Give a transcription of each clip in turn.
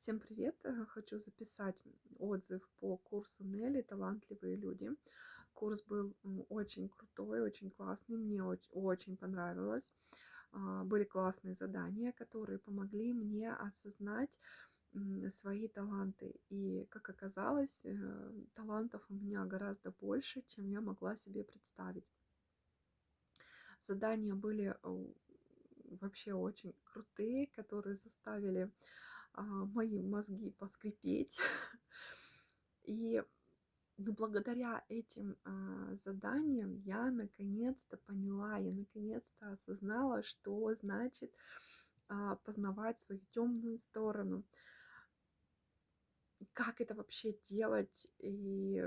Всем привет! Э, хочу записать отзыв по курсу Нелли «Талантливые люди». Курс был очень крутой, очень классный, мне очень, очень понравилось. А, были классные задания, которые помогли мне осознать свои таланты. И, как оказалось, э, талантов у меня гораздо больше, чем я могла себе представить. Задания были вообще очень крутые, которые заставили мои мозги поскрипеть. И ну, благодаря этим а, заданиям я наконец-то поняла, я наконец-то осознала, что значит а, познавать свою темную сторону. Как это вообще делать и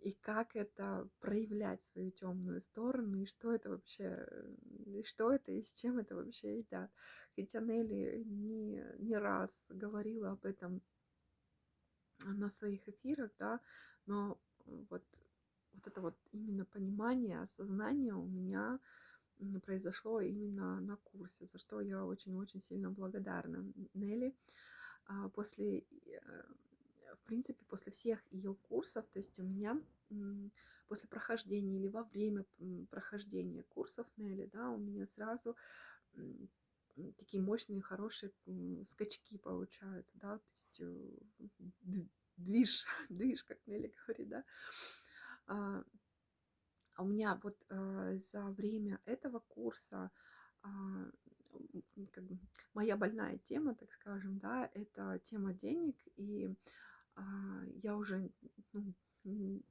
и как это проявлять свою темную сторону, и что это вообще, и что это, и с чем это вообще едят. Хотя Нелли не, не раз говорила об этом на своих эфирах, да, но вот, вот это вот именно понимание, осознание у меня произошло именно на курсе, за что я очень-очень сильно благодарна Нелли. А после э, в принципе, после всех ее курсов, то есть у меня после прохождения или во время прохождения курсов Нелли, да, у меня сразу такие мощные, хорошие скачки получаются, да, то есть э, движ, движ, как Нелли говорит, да. А, а у меня вот э, за время этого курса а, как бы моя больная тема, так скажем, да, это тема денег, и я уже ну,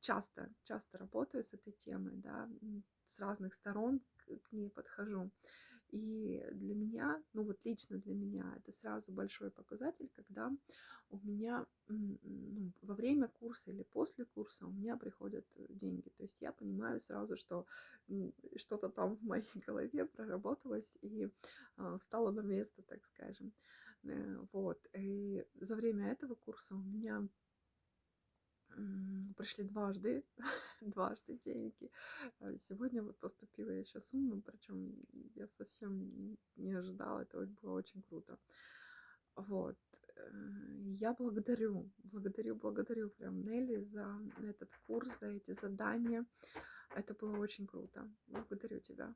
часто, часто работаю с этой темой, да, с разных сторон к, ней подхожу. И для меня, ну вот лично для меня, это сразу большой показатель, когда меня ну, во время курса или после курса у меня приходят деньги. То есть я понимаю сразу, что что-то там в моей голове проработалось и э, встало на место, так скажем. Э, вот. И за время этого курса у меня пришли дважды, дважды деньги. А сегодня вот поступила еще сумма, причем я совсем не ожидала, это было очень круто. Вот. Э, я благодарю, благодарю, благодарю прям Нелли за этот курс, за эти задания. Это было очень круто. Благодарю тебя.